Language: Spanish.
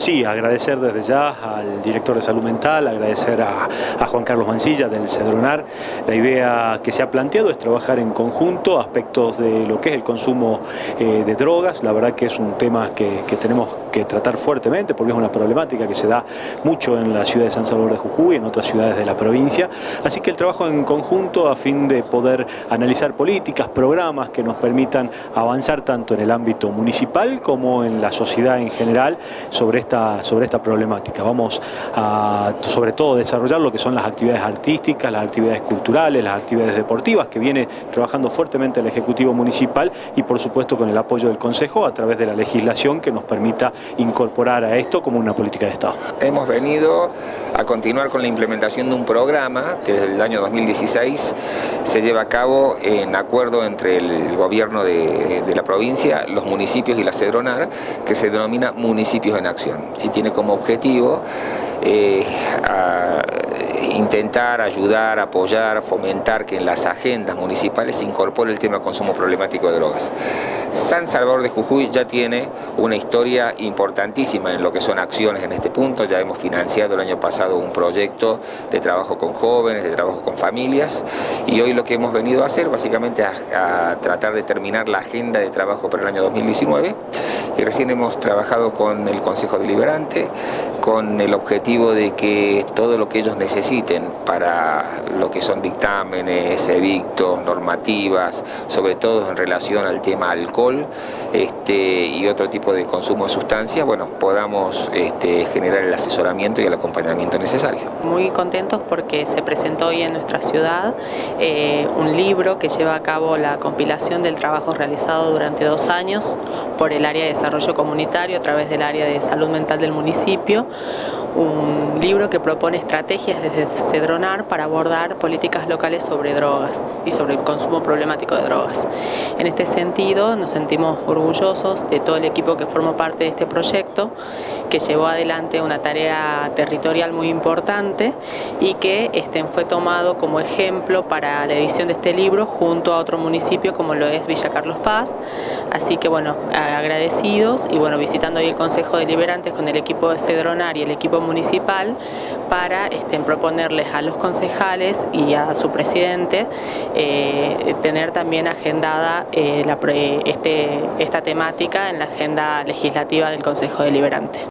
Sí, agradecer desde ya al director de salud mental, agradecer a, Juan Carlos Mancilla del Cedronar. La idea que se ha planteado es trabajar en conjunto aspectos de lo que es el consumo eh, de drogas. La verdad que es un tema que, tenemos que tratar fuertemente porque es una problemática que se da mucho en la ciudad de San Salvador de Jujuy y en otras ciudades de la provincia. Así que el trabajo en conjunto a fin de poder analizar políticas, programas que nos permitan avanzar tanto en el ámbito municipal como en la sociedad en general sobre sobre esta problemática. Vamos a, sobre todo, desarrollar lo que son las actividades artísticas, las actividades culturales, las actividades deportivas, que viene trabajando fuertemente el Ejecutivo Municipal y, por supuesto, con el apoyo del Consejo a través de la legislación que nos permita incorporar a esto como una política de Estado. Hemos venido a continuar con la implementación de un programa que desde el año 2016 se lleva a cabo en acuerdo entre el gobierno de, de la provincia, los municipios y la Cedronar, que se denomina Municipios en Acción y tiene como objetivo eh, intentar ayudar, apoyar, fomentar que en las agendas municipales se incorpore el tema de consumo problemático de drogas. San Salvador de Jujuy ya tiene una historia importantísima en lo que son acciones en este punto, ya hemos financiado el año pasado un proyecto de trabajo con jóvenes, de trabajo con familias y hoy lo que hemos venido a hacer básicamente a, a tratar de terminar la agenda de trabajo para el año 2019 y recién hemos trabajado con el Consejo Deliberante con el objetivo de que todo lo que ellos necesiten para lo que son dictámenes, edictos, normativas, sobre todo en relación al tema alcohol este, y otro tipo de consumo de sustancias, bueno, podamos este, generar el asesoramiento y el acompañamiento necesario. Muy contentos porque se presentó hoy en nuestra ciudad eh, un libro que lleva a cabo la compilación del trabajo realizado durante dos años por el área de desarrollo comunitario a través del área de salud mental del municipio un libro que propone estrategias desde Cedronar para abordar políticas locales sobre drogas y sobre el consumo problemático de drogas. En este sentido nos sentimos orgullosos de todo el equipo que formó parte de este proyecto, que llevó adelante una tarea territorial muy importante y que este, fue tomado como ejemplo para la edición de este libro junto a otro municipio como lo es Villa Carlos Paz. Así que bueno, y bueno, visitando hoy el Consejo Deliberantes con el equipo de Cedronar y el equipo municipal para este, proponerles a los concejales y a su presidente eh, tener también agendada eh, este, esta temática en la agenda legislativa del Consejo Deliberante.